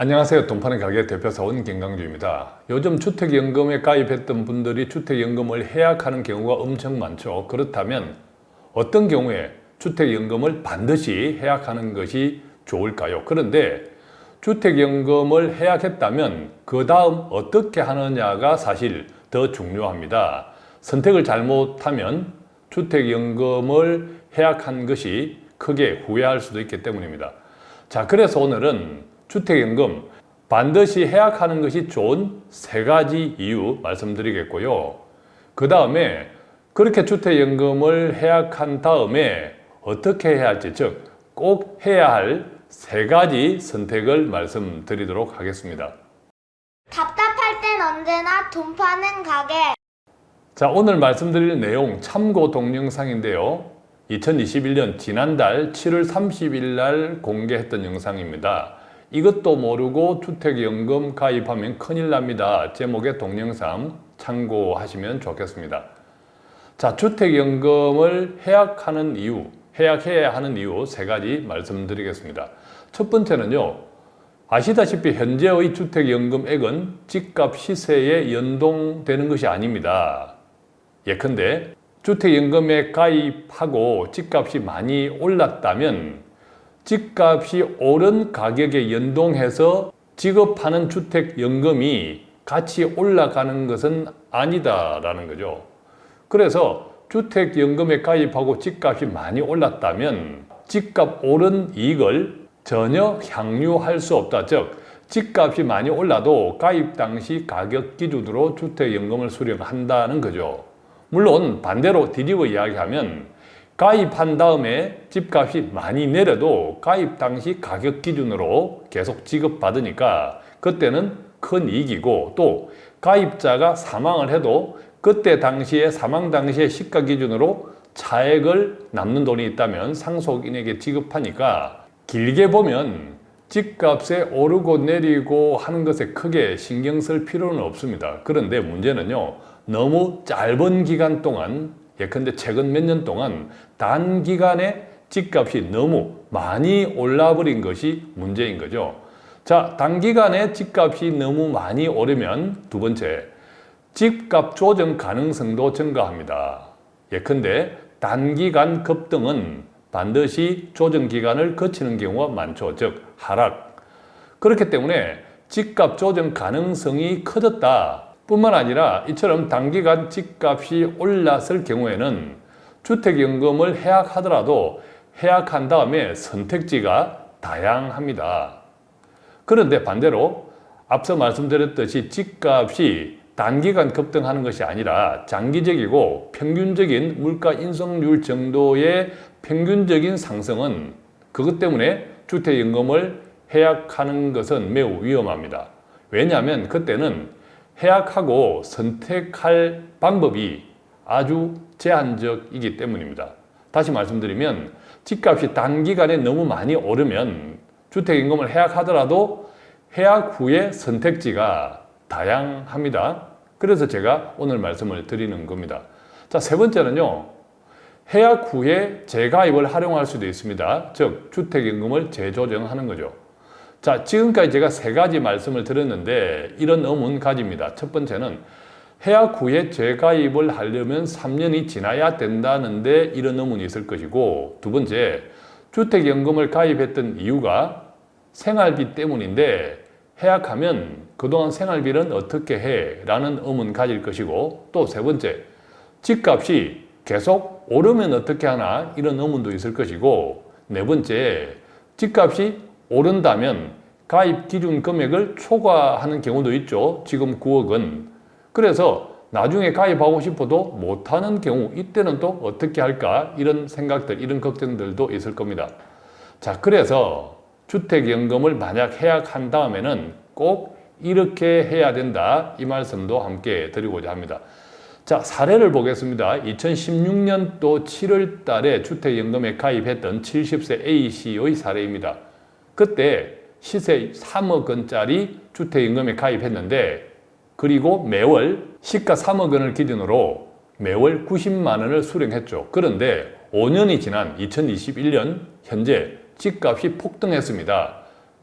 안녕하세요. 돈파는 가게 대표사원 김강주입니다. 요즘 주택연금에 가입했던 분들이 주택연금을 해약하는 경우가 엄청 많죠. 그렇다면 어떤 경우에 주택연금을 반드시 해약하는 것이 좋을까요? 그런데 주택연금을 해약했다면 그 다음 어떻게 하느냐가 사실 더 중요합니다. 선택을 잘못하면 주택연금을 해약한 것이 크게 후회할 수도 있기 때문입니다. 자, 그래서 오늘은 주택연금 반드시 해약하는 것이 좋은 세 가지 이유 말씀드리겠고요. 그 다음에 그렇게 주택연금을 해약한 다음에 어떻게 해야 할지 즉 꼭 해야 할 세 가지 선택을 말씀드리도록 하겠습니다. 답답할 땐 언제나 돈 파는 가게. 자 오늘 말씀드릴 내용 참고 동영상인데요. 2021년 지난달 7월 30일 날 공개했던 영상입니다. 이것도 모르고 주택연금 가입하면 큰일 납니다. 제목의 동영상 참고하시면 좋겠습니다. 자, 주택연금을 해약하는 이유, 해약해야 하는 이유 세 가지 말씀드리겠습니다. 첫 번째는요. 아시다시피 현재의 주택연금액은 집값 시세에 연동되는 것이 아닙니다. 예컨대 주택연금에 가입하고 집값이 많이 올랐다면 집값이 오른 가격에 연동해서 지급하는 주택연금이 같이 올라가는 것은 아니다라는 거죠. 그래서 주택연금에 가입하고 집값이 많이 올랐다면 집값 오른 이익을 전혀 향유할 수 없다. 즉, 집값이 많이 올라도 가입 당시 가격 기준으로 주택연금을 수령한다는 거죠. 물론 반대로 뒤집어 이야기하면 가입한 다음에 집값이 많이 내려도 가입 당시 가격 기준으로 계속 지급받으니까 그때는 큰 이익이고 또 가입자가 사망을 해도 그때 당시에 사망 당시의 시가 기준으로 차액을 남는 돈이 있다면 상속인에게 지급하니까 길게 보면 집값에 오르고 내리고 하는 것에 크게 신경 쓸 필요는 없습니다. 그런데 문제는요. 너무 짧은 기간 동안 예컨대 최근 몇 년 동안 단기간에 집값이 너무 많이 올라버린 것이 문제인 거죠. 자, 단기간에 집값이 너무 많이 오르면 두 번째, 집값 조정 가능성도 증가합니다. 예컨대 단기간 급등은 반드시 조정 기간을 거치는 경우가 많죠. 즉, 하락. 그렇기 때문에 집값 조정 가능성이 커졌다. 뿐만 아니라 이처럼 단기간 집값이 올랐을 경우에는 주택연금을 해약하더라도 해약한 다음에 선택지가 다양합니다. 그런데 반대로 앞서 말씀드렸듯이 집값이 단기간 급등하는 것이 아니라 장기적이고 평균적인 물가 인상률 정도의 평균적인 상승은 그것 때문에 주택연금을 해약하는 것은 매우 위험합니다. 왜냐하면 그때는 해약하고 선택할 방법이 아주 제한적이기 때문입니다. 다시 말씀드리면 집값이 단기간에 너무 많이 오르면 주택임금을 해약하더라도 해약 후에 선택지가 다양합니다. 그래서 제가 오늘 말씀을 드리는 겁니다. 자, 세 번째는요. 해약 후에 재가입을 활용할 수도 있습니다. 즉, 주택임금을 재조정하는 거죠. 자, 지금까지 제가 세 가지 말씀을 드렸는데 이런 의문 가집니다. 첫 번째는 해약 후에 재가입을 하려면 3년이 지나야 된다는데 이런 의문이 있을 것이고 두 번째, 주택연금을 가입했던 이유가 생활비 때문인데 해약하면 그동안 생활비는 어떻게 해? 라는 의문 가질 것이고 또 세 번째, 집값이 계속 오르면 어떻게 하나? 이런 의문도 있을 것이고 네 번째, 집값이 오른다면 가입 기준 금액을 초과하는 경우도 있죠. 지금 9억은. 그래서 나중에 가입하고 싶어도 못하는 경우 이때는 또 어떻게 할까 이런 생각들 이런 걱정들도 있을 겁니다. 자 그래서 주택연금을 만약 해약한 다음에는 꼭 이렇게 해야 된다 이 말씀도 함께 드리고자 합니다. 자 사례를 보겠습니다. 2016년도 7월 달에 주택연금에 가입했던 70세 A씨의 사례입니다. 그때 시세 3억 원짜리 주택임금에 가입했는데 그리고 매월 시가 3억 원을 기준으로 매월 90만 원을 수령했죠. 그런데 5년이 지난 2021년 현재 집값이 폭등했습니다.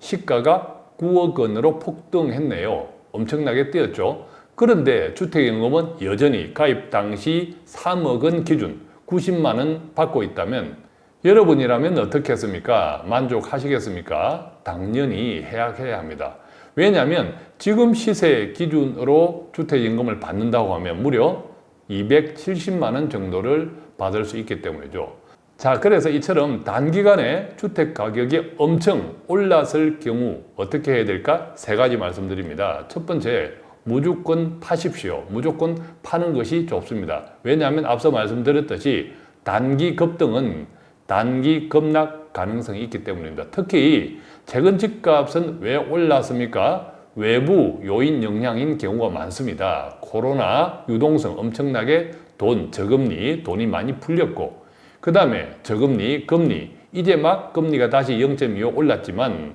시가가 9억 원으로 폭등했네요. 엄청나게 뛰었죠. 그런데 주택연금은 여전히 가입 당시 3억 원 기준 90만 원 받고 있다면 여러분이라면 어떻게 했습니까? 만족하시겠습니까? 당연히 해약해야 합니다. 왜냐하면 지금 시세 기준으로 주택연금을 받는다고 하면 무려 270만 원 정도를 받을 수 있기 때문이죠. 자, 그래서 이처럼 단기간에 주택 가격이 엄청 올랐을 경우 어떻게 해야 될까? 세 가지 말씀드립니다. 첫 번째, 무조건 파십시오. 무조건 파는 것이 좋습니다. 왜냐하면 앞서 말씀드렸듯이 단기 급등은 단기 급락 가능성이 있기 때문입니다. 특히 최근 집값은 왜 올랐습니까? 외부 요인 영향인 경우가 많습니다. 코로나, 유동성 엄청나게 돈, 저금리, 돈이 많이 풀렸고 그 다음에 저금리, 금리 이제 막 금리가 다시 0.25 올랐지만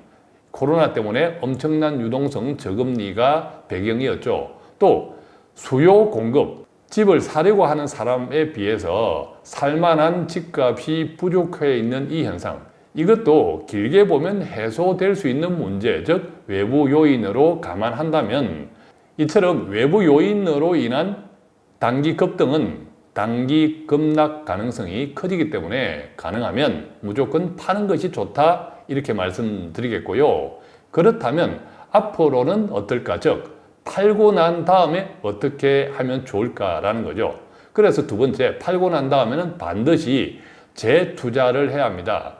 코로나 때문에 엄청난 유동성 저금리가 배경이었죠. 또 수요 공급, 집을 사려고 하는 사람에 비해서 살만한 집값이 부족해 있는 이 현상. 이것도 길게 보면 해소될 수 있는 문제, 즉 외부 요인으로 감안한다면 이처럼 외부 요인으로 인한 단기 급등은 단기 급락 가능성이 커지기 때문에 가능하면 무조건 파는 것이 좋다 이렇게 말씀드리겠고요. 그렇다면 앞으로는 어떨까? 즉 팔고 난 다음에 어떻게 하면 좋을까라는 거죠. 그래서 두 번째 팔고 난 다음에는 반드시 재투자를 해야 합니다.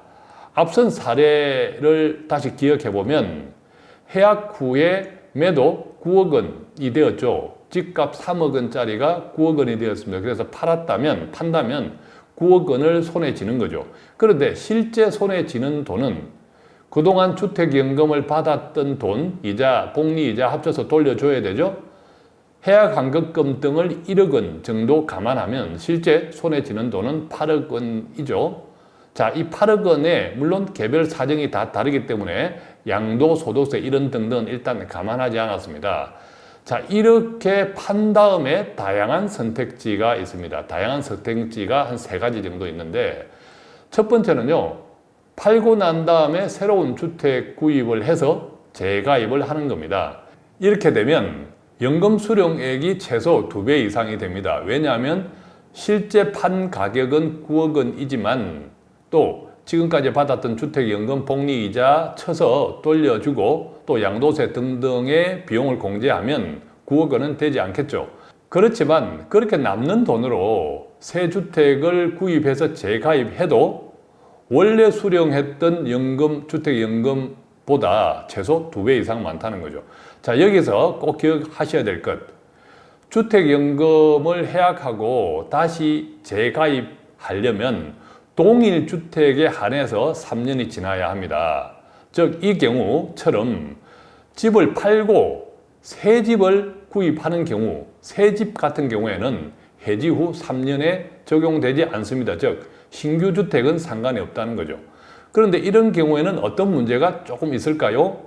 앞선 사례를 다시 기억해 보면 해약 후에 매도 9억 원이 되었죠. 집값 3억 원짜리가 9억 원이 되었습니다. 그래서 팔았다면 판다면 9억 원을 손에 쥐는 거죠. 그런데 실제 손에 쥐는 돈은 그동안 주택연금을 받았던 돈, 이자, 복리이자 합쳐서 돌려줘야 되죠. 해약 환급금 등을 1억 원 정도 감안하면 실제 손에 쥐는 돈은 8억 원이죠. 자, 이 8억 원에 물론 개별 사정이 다 다르기 때문에 양도, 소득세 이런 등등 일단 감안하지 않았습니다. 자, 이렇게 판 다음에 다양한 선택지가 있습니다. 다양한 선택지가 한 세 가지 정도 있는데 첫 번째는요. 팔고 난 다음에 새로운 주택 구입을 해서 재가입을 하는 겁니다. 이렇게 되면 연금 수령액이 최소 두배 이상이 됩니다. 왜냐하면 실제 판 가격은 9억 원이지만 또 지금까지 받았던 주택연금 복리이자 쳐서 돌려주고 또 양도세 등등의 비용을 공제하면 9억 원은 되지 않겠죠. 그렇지만 그렇게 남는 돈으로 새 주택을 구입해서 재가입해도 원래 수령했던 연금, 주택연금보다 최소 두 배 이상 많다는 거죠. 자, 여기서 꼭 기억하셔야 될 것. 주택연금을 해약하고 다시 재가입하려면 동일 주택에 한해서 3년이 지나야 합니다. 즉, 이 경우처럼 집을 팔고 새 집을 구입하는 경우, 새 집 같은 경우에는 해지 후 3년에 적용되지 않습니다. 즉, 신규 주택은 상관이 없다는 거죠. 그런데 이런 경우에는 어떤 문제가 조금 있을까요?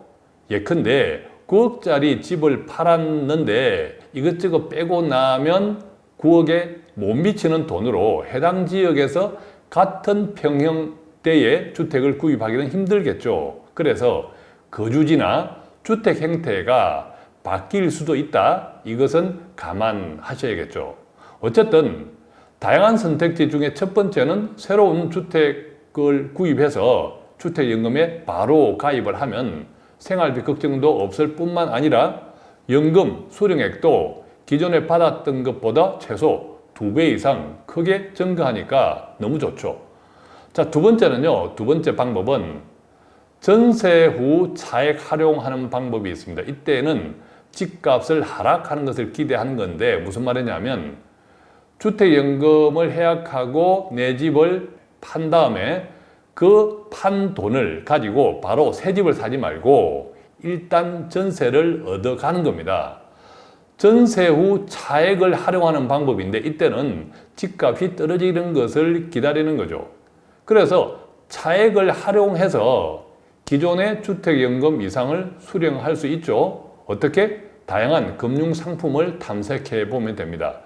예컨대 9억짜리 집을 팔았는데 이것저것 빼고 나면 9억에 못 미치는 돈으로 해당 지역에서 같은 평형대의 주택을 구입하기는 힘들겠죠. 그래서 거주지나 주택 형태가 바뀔 수도 있다. 이것은 감안하셔야겠죠. 어쨌든 다양한 선택지 중에 첫 번째는 새로운 주택을 구입해서 주택연금에 바로 가입을 하면 생활비 걱정도 없을 뿐만 아니라 연금 수령액도 기존에 받았던 것보다 최소 두 배 이상 크게 증가하니까 너무 좋죠. 자, 두 번째는요. 두 번째 방법은 전세 후 차액 활용하는 방법이 있습니다. 이때는 집값을 하락하는 것을 기대하는 건데 무슨 말이냐면 주택연금을 해약하고 내 집을 판 다음에 그 판 돈을 가지고 바로 새 집을 사지 말고 일단 전세를 얻어가는 겁니다. 전세 후 차액을 활용하는 방법인데 이때는 집값이 떨어지는 것을 기다리는 거죠. 그래서 차액을 활용해서 기존의 주택연금 이상을 수령할 수 있죠. 어떻게? 다양한 금융 상품을 탐색해 보면 됩니다.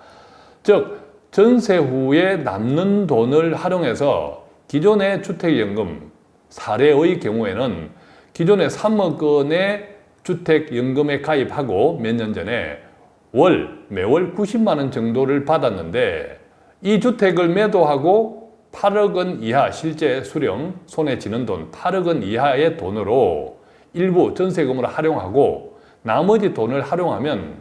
즉 전세 후에 남는 돈을 활용해서 기존의 주택연금 사례의 경우에는 기존의 3억 원의 주택연금에 가입하고 몇 년 전에 월, 매월 90만 원 정도를 받았는데 이 주택을 매도하고 8억 원 이하 실제 수령 손에 쥐는 돈 8억 원 이하의 돈으로 일부 전세금으로 활용하고 나머지 돈을 활용하면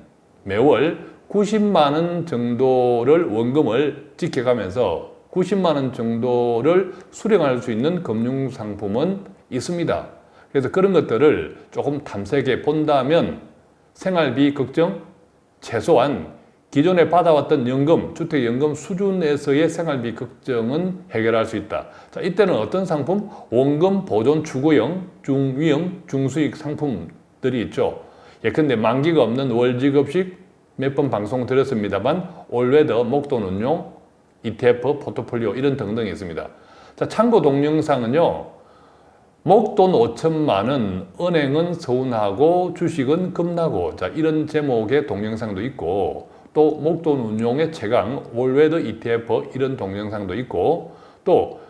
매월 90만 원 정도를 원금을 지켜가면서 90만 원 정도를 수령할 수 있는 금융 상품은 있습니다. 그래서 그런 것들을 조금 탐색해 본다면 생활비 걱정 최소한 기존에 받아왔던 연금, 주택연금 수준에서의 생활비 걱정은 해결할 수 있다. 자, 이때는 어떤 상품? 원금 보존 추구형, 중위험, 중수익 상품들이 있죠. 예컨대 만기가 없는 월지급식 몇 번 방송 드렸습니다만 올웨더, 목돈 운용, ETF, 포트폴리오 이런 등등이 있습니다. 자, 참고 동영상은요. 목돈 5천만 원, 은행은 서운하고 주식은 급나고 자 이런 제목의 동영상도 있고 또 목돈 운용의 최강 all weather ETF 이런 동영상도 있고 또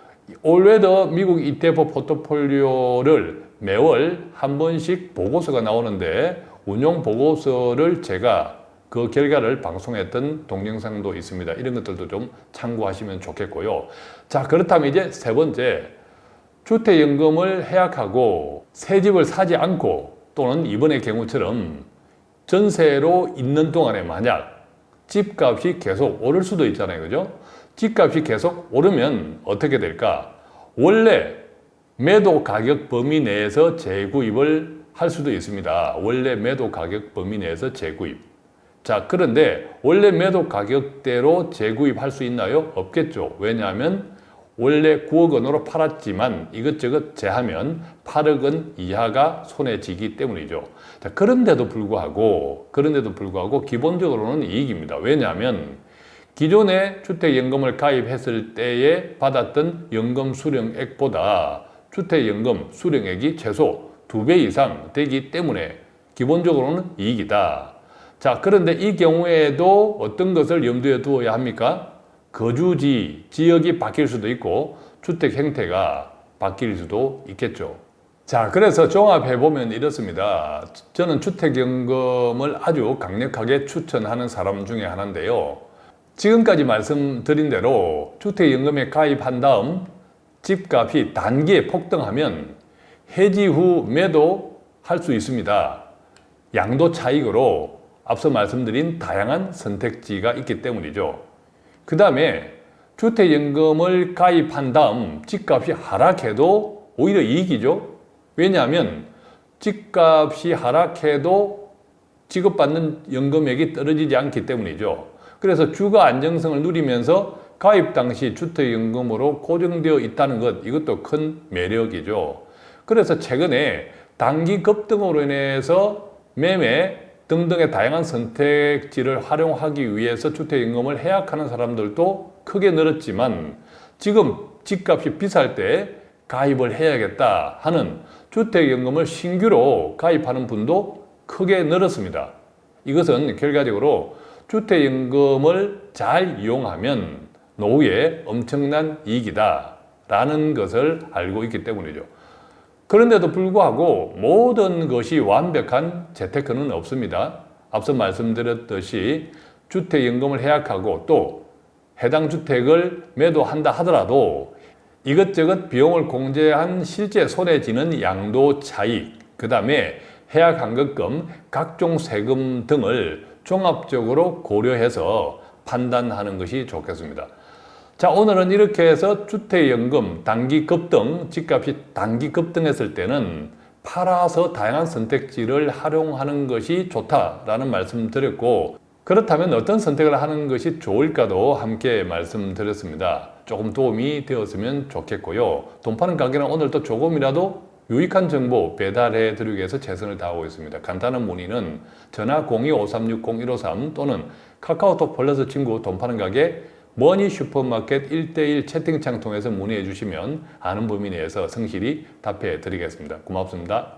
all weather 미국 ETF 포트폴리오를 매월 한 번씩 보고서가 나오는데 운용 보고서를 제가 그 결과를 방송했던 동영상도 있습니다. 이런 것들도 좀 참고하시면 좋겠고요. 자 그렇다면 이제 세 번째 주택연금을 해약하고 새 집을 사지 않고 또는 이번의 경우처럼 전세로 있는 동안에 만약 집값이 계속 오를 수도 있잖아요. 그죠? 집값이 계속 오르면 어떻게 될까? 원래 매도 가격 범위 내에서 재구입을 할 수도 있습니다. 원래 매도 가격 범위 내에서 재구입. 자, 그런데 원래 매도 가격대로 재구입할 수 있나요? 없겠죠. 왜냐하면 원래 9억 원으로 팔았지만 이것저것 제하면 8억 원 이하가 손에 쥐기 때문이죠. 자, 그런데도 불구하고, 그런데도 불구하고 기본적으로는 이익입니다. 왜냐하면 기존에 주택연금을 가입했을 때에 받았던 연금 수령액보다 주택연금 수령액이 최소 2배 이상 되기 때문에 기본적으로는 이익이다. 자, 그런데 이 경우에도 어떤 것을 염두에 두어야 합니까? 거주지, 지역이 바뀔 수도 있고 주택 형태가 바뀔 수도 있겠죠. 자, 그래서 종합해보면 이렇습니다. 저는 주택연금을 아주 강력하게 추천하는 사람 중에 하나인데요. 지금까지 말씀드린 대로 주택연금에 가입한 다음 집값이 단기에 폭등하면 해지 후 매도 할 수 있습니다. 양도 차익으로 앞서 말씀드린 다양한 선택지가 있기 때문이죠. 그 다음에 주택연금을 가입한 다음 집값이 하락해도 오히려 이익이죠. 왜냐하면 집값이 하락해도 지급받는 연금액이 떨어지지 않기 때문이죠. 그래서 주거 안정성을 누리면서 가입 당시 주택연금으로 고정되어 있다는 것 이것도 큰 매력이죠. 그래서 최근에 단기 급등으로 인해서 매매 등등의 다양한 선택지를 활용하기 위해서 주택연금을 해약하는 사람들도 크게 늘었지만 지금 집값이 비쌀 때 가입을 해야겠다 하는 주택연금을 신규로 가입하는 분도 크게 늘었습니다. 이것은 결과적으로 주택연금을 잘 이용하면 노후에 엄청난 이익이다 라는 것을 알고 있기 때문이죠. 그런데도 불구하고 모든 것이 완벽한 재테크는 없습니다. 앞서 말씀드렸듯이 주택연금을 해약하고 또 해당 주택을 매도한다 하더라도 이것저것 비용을 공제한 실제 손에 쥐는 양도 차익, 그 다음에 해약 환급금, 각종 세금 등을 종합적으로 고려해서 판단하는 것이 좋겠습니다. 자 오늘은 이렇게 해서 주택연금 단기 급등, 집값이 단기 급등했을 때는 팔아서 다양한 선택지를 활용하는 것이 좋다라는 말씀 드렸고 그렇다면 어떤 선택을 하는 것이 좋을까도 함께 말씀드렸습니다. 조금 도움이 되었으면 좋겠고요. 돈 파는 가게는 오늘도 조금이라도 유익한 정보 배달해 드리기 위해서 최선을 다하고 있습니다. 간단한 문의는 전화 02-5360-153 또는 카카오톡 플러스 친구 돈 파는 가게 머니 슈퍼마켓 1대1 채팅창 통해서 문의해 주시면 아는 범위 내에서 성실히 답해 드리겠습니다. 고맙습니다.